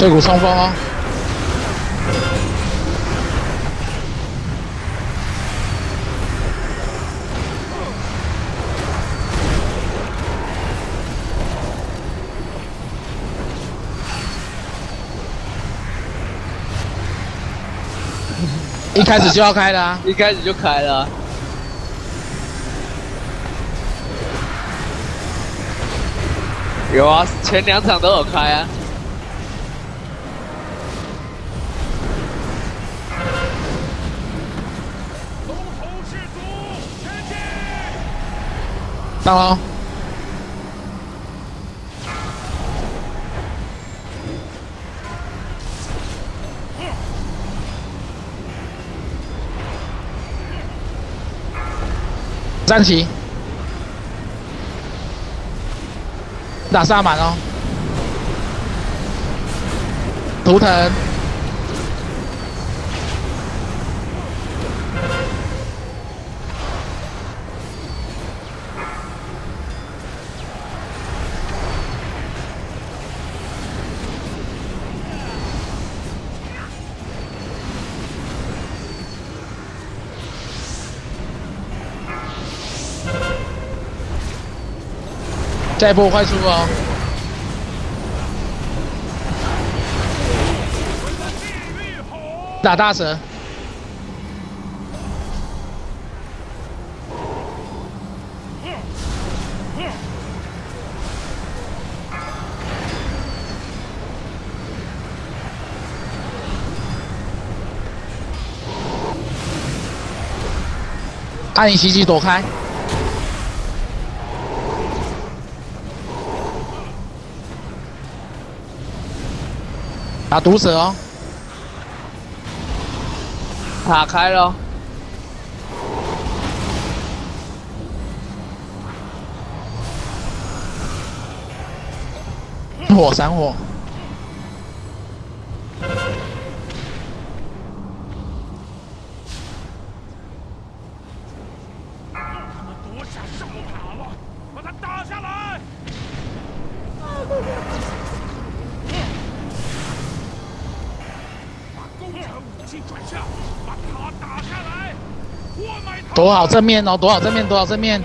对股双方啊。一开始就要开的啊！一开始就开了。有啊，前两场都有开啊。到了。站起，打萨满哦，图腾，下一波快出哦！打大蛇，暗影袭击躲开。打毒蛇哦，打开了，火闪火。躲好正面哦，躲好正面，躲好正面。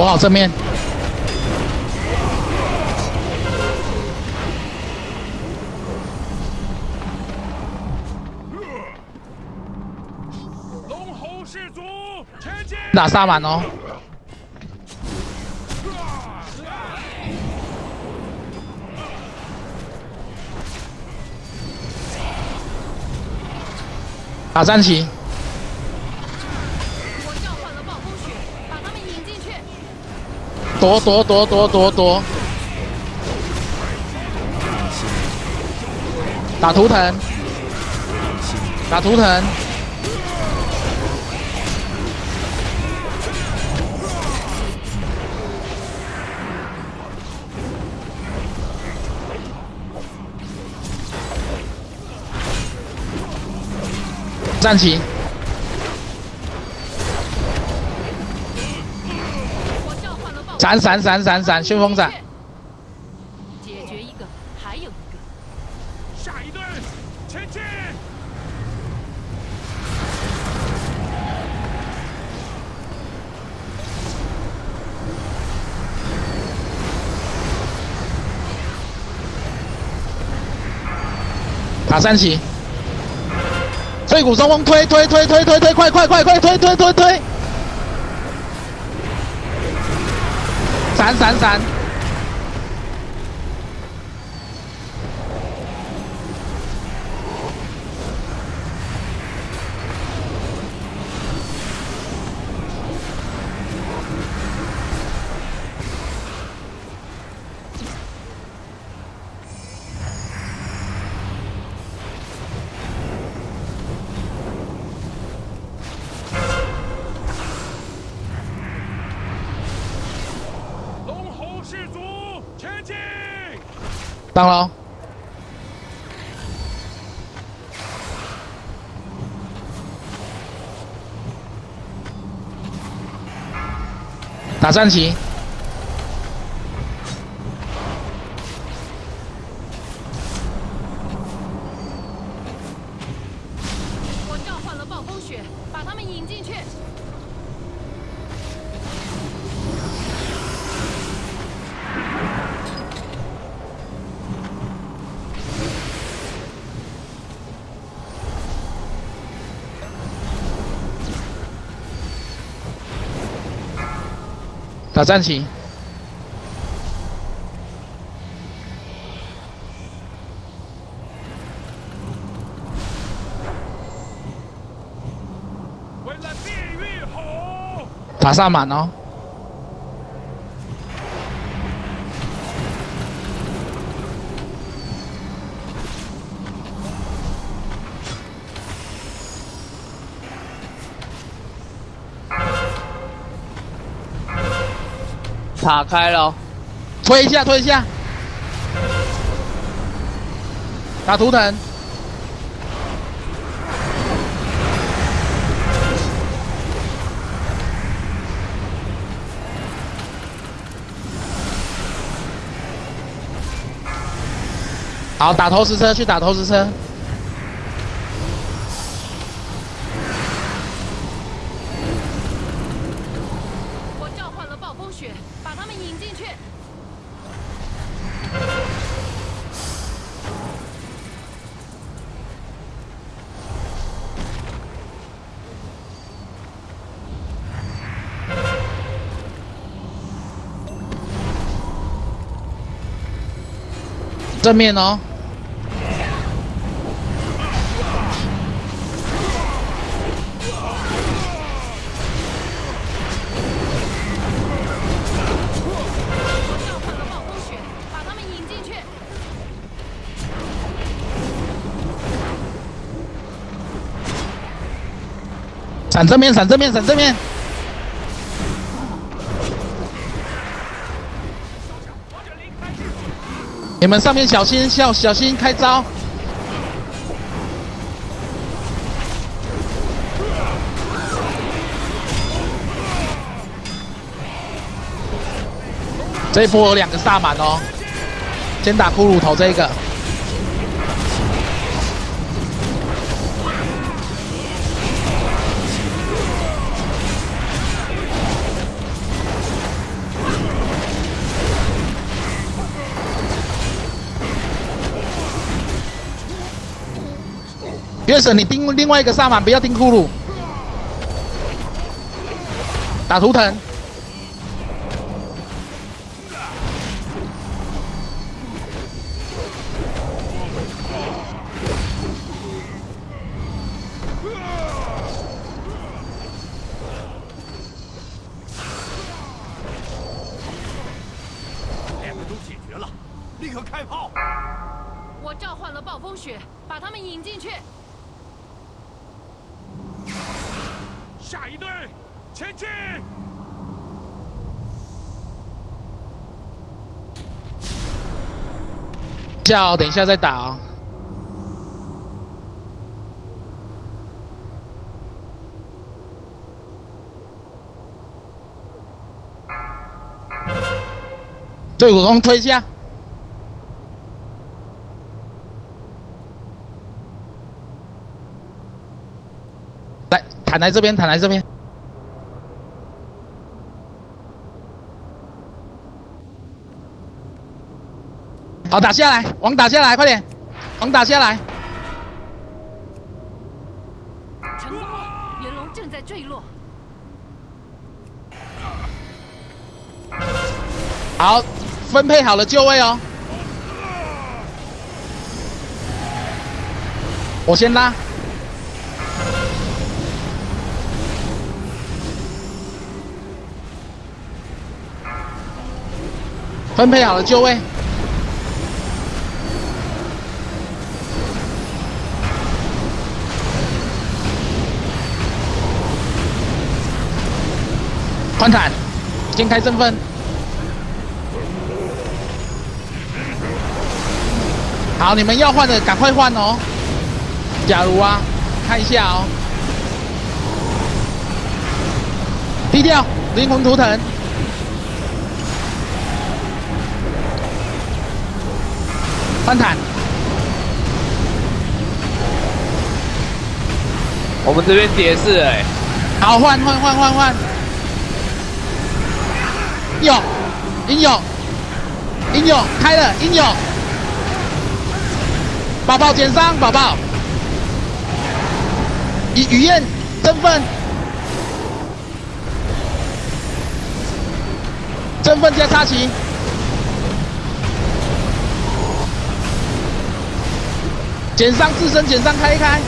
躲好正面。龙吼氏族前进！打萨满哦。打战旗。躲躲躲躲躲躲！打图腾，打图腾，站起。闪闪闪闪闪！旋风闪，解决一个，还有一个。下一队，前进！卡三起，碎骨冲锋，推推推推推推，快快快快推推推推！闪闪闪！上喽！打战旗，打战旗，为了地狱吼！打萨满哦！塔开了，推一下，推一下，打图腾，好，打投石车，去打投石车，我召唤了暴风雪，把他们引进去。正面哦，我召唤了暴风雪，把他们引进去。闪正面，闪正面，闪正面，你们上面小心，小小心开招。这一波有两个萨满哦，先打骷髅头这一个。月神，你盯另外一个萨满，不要盯库鲁。打图腾，两个都解决了，立刻开炮！我召唤了暴风雪，把他们引进去。下一队，前进！叫等一下再打哦。对，我刚推一下。来，坦来这边，坦来这边。好，打下来，网打下来，快点，网打下来。成功了，元龙正在坠落。好，分配好了就位哦。我先拉。分配好了就位。宽坦，先开身份。好，你们要换的赶快换哦。假如啊，看一下哦。低调，灵魂图腾。翻坦，我们这边叠是哎、好换换换换换。有，英勇，英勇开了，英勇。宝宝减伤，宝宝。雨雨燕振奋，振奋加插旗。减伤自身减伤开一开，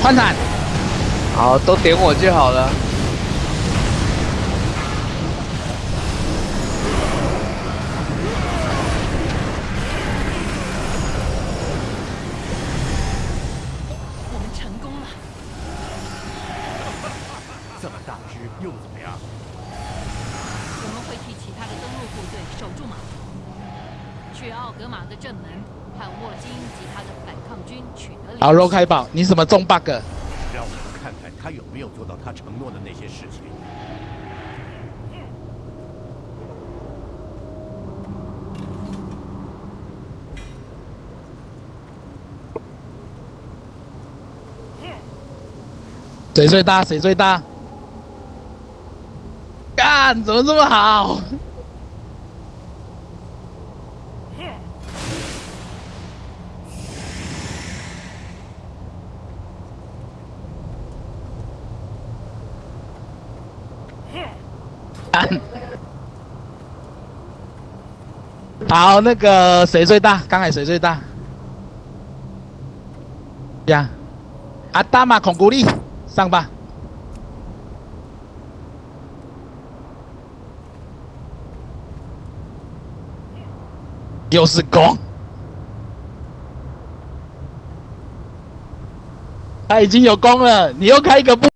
换坦，好，都点我就好了。我们成功了。这么大只又怎么样？替其他的登陆部队守住码头，去奥格玛的正门和沃金及他的反抗军取得联系。好，肉开宝，你怎么中 bug？让我们看看他有没有做到他承诺的那些事情。谁最大？谁最大？干，怎么这么好？好，那个谁最大？刚才谁最大？呀，阿达玛孔古力上吧。又是攻，他已经有弓了，你又开个不